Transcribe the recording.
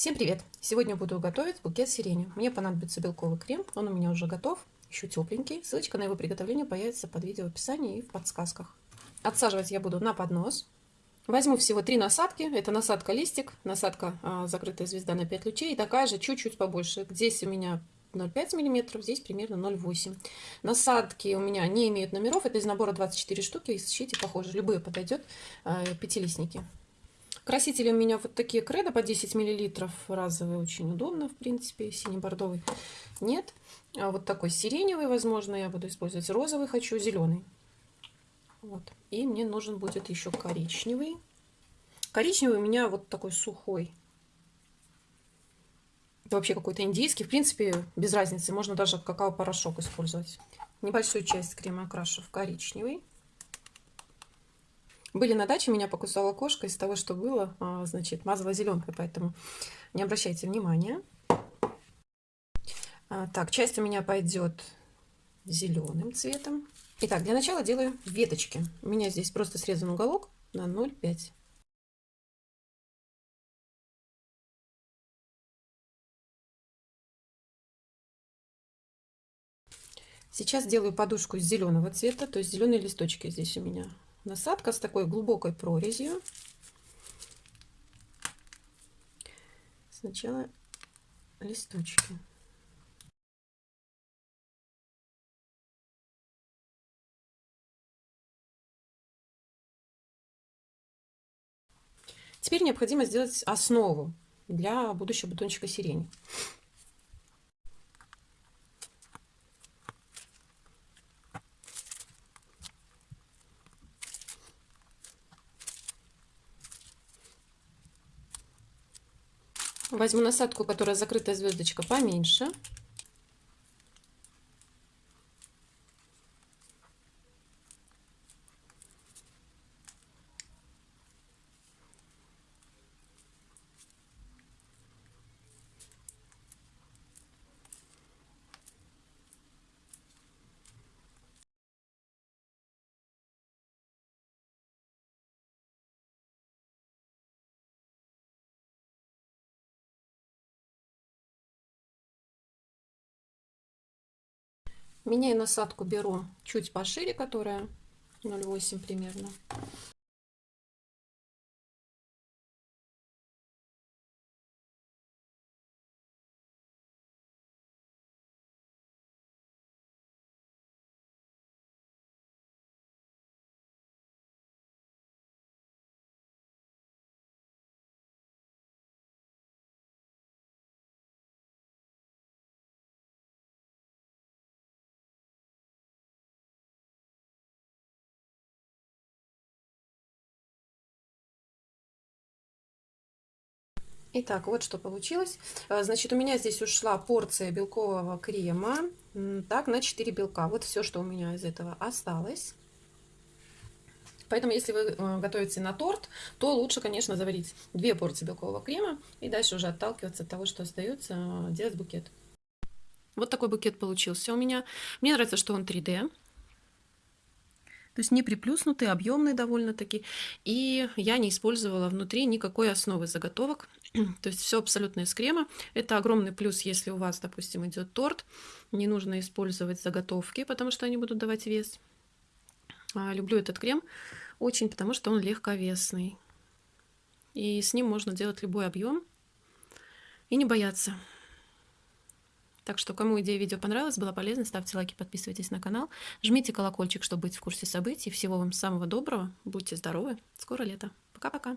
Всем привет! Сегодня буду готовить букет сирени. Мне понадобится белковый крем, он у меня уже готов, еще тепленький. Ссылочка на его приготовление появится под видео в описании и в подсказках. Отсаживать я буду на поднос. Возьму всего три насадки. Это насадка листик, насадка а, закрытая звезда на 5 лучей и такая же чуть-чуть побольше. Здесь у меня 0,5 мм, здесь примерно 0,8. Насадки у меня не имеют номеров, это из набора 24 штуки, ищите похоже, любые подойдет, э, пятилистники. Красители у меня вот такие кредо по 10 мл, разовые, очень удобно, в принципе, синий-бордовый нет. А вот такой сиреневый, возможно, я буду использовать розовый, хочу зеленый. Вот. И мне нужен будет еще коричневый. Коричневый у меня вот такой сухой, вообще какой-то индийский. В принципе, без разницы, можно даже какао-порошок использовать. Небольшую часть крема окрашу в коричневый. Были на даче, меня покусала кошка из того, что было, а, значит, мазала зеленкой, поэтому не обращайте внимания. А, так, часть у меня пойдет зеленым цветом. Итак, для начала делаю веточки. У меня здесь просто срезан уголок на 0,5 Сейчас делаю подушку из зеленого цвета, то есть зеленые листочки здесь у меня. Насадка с такой глубокой прорезью. Сначала листочки. Теперь необходимо сделать основу для будущего бутончика сирени. Возьму насадку, которая закрытая звездочка поменьше. Меняю насадку, беру чуть пошире, которая 0,8 примерно. Итак, вот что получилось. Э, значит, у меня здесь ушла порция белкового крема, так, на 4 белка. Вот все, что у меня из этого осталось. Поэтому, если вы э, готовите на торт, то лучше, конечно, заварить две порции белкового крема и дальше уже отталкиваться от того, что остается, э, делать букет. Вот такой букет получился у меня. Мне нравится, что он 3D. То есть не приплюснутый, объемный довольно-таки. И я не использовала внутри никакой основы заготовок. То есть все абсолютно из крема. Это огромный плюс, если у вас, допустим, идет торт. Не нужно использовать заготовки, потому что они будут давать вес. А, люблю этот крем очень, потому что он легковесный. И с ним можно делать любой объем и не бояться. Так что, кому идея видео понравилась, была полезна, ставьте лайки, подписывайтесь на канал, жмите колокольчик, чтобы быть в курсе событий. Всего вам самого доброго, будьте здоровы, скоро лето. Пока-пока.